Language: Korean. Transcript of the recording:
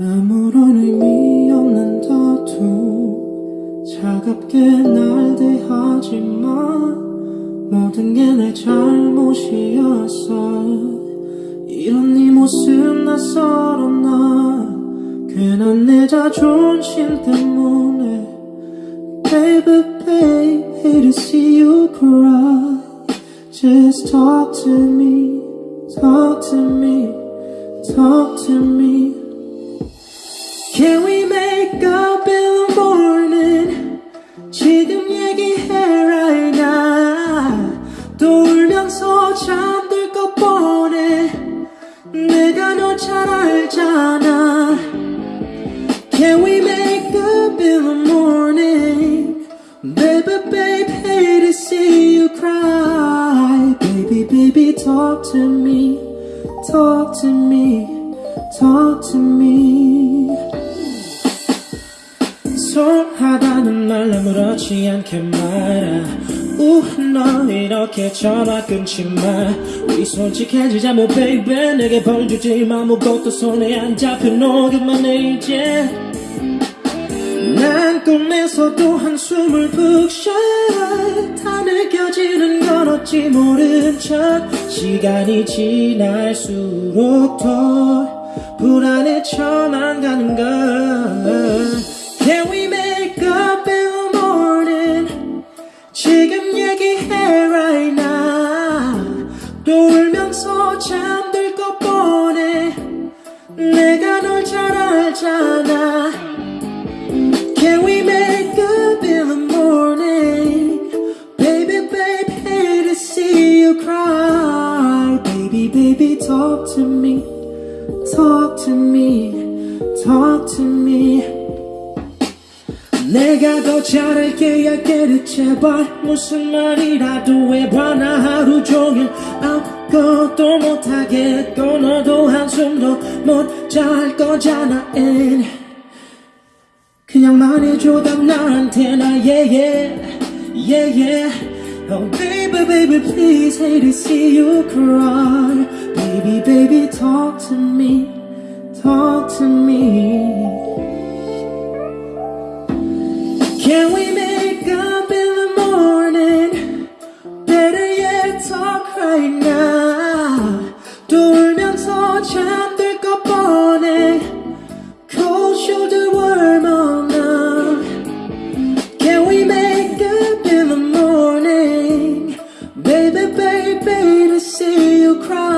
아무런 의미 없는 다투 차갑게 날 대하지만 모든 게 내 잘못이었어 이런 네 모습 낯설어 난 괜한 내 자존심 때문에 Baby babe hate to see you cry Just talk to me talk to me talk to me 잘 알잖아 Can we make up in the morning Baby babe hate to see you cry Baby baby talk to me Talk to me Talk to me 소홀하다는 말 아무렇지 않게 말아 우너 이렇게 전화 끊지 마. 우리 솔직해지자며 baby 내게 벌주지 마. 아무것도 손에 안 잡혀 너 그만해 이제. 난 꿈에서도 한숨을 푹 쉬어. 다 느껴지는 건 어찌 모른 척. 시간이 지날수록 더 불안해져만 가는 걸 지금 얘기해 right now 또 울면서 잠들 것 뻔해 내가 널 잘 알잖아 Can we make up in the morning Baby baby hate to see you cry Baby baby talk to me Talk to me Talk to me 내가 더 잘할게 얇게 제발 무슨 말이라도 해봐 나 하루 종일 아무것도 못하겠고 너도 한숨도 못 잘 거잖아 and 그냥 말해줘 답 나한테 나 yeah yeah yeah yeah Oh baby baby please hate to see you cry Baby baby talk to me talk cry.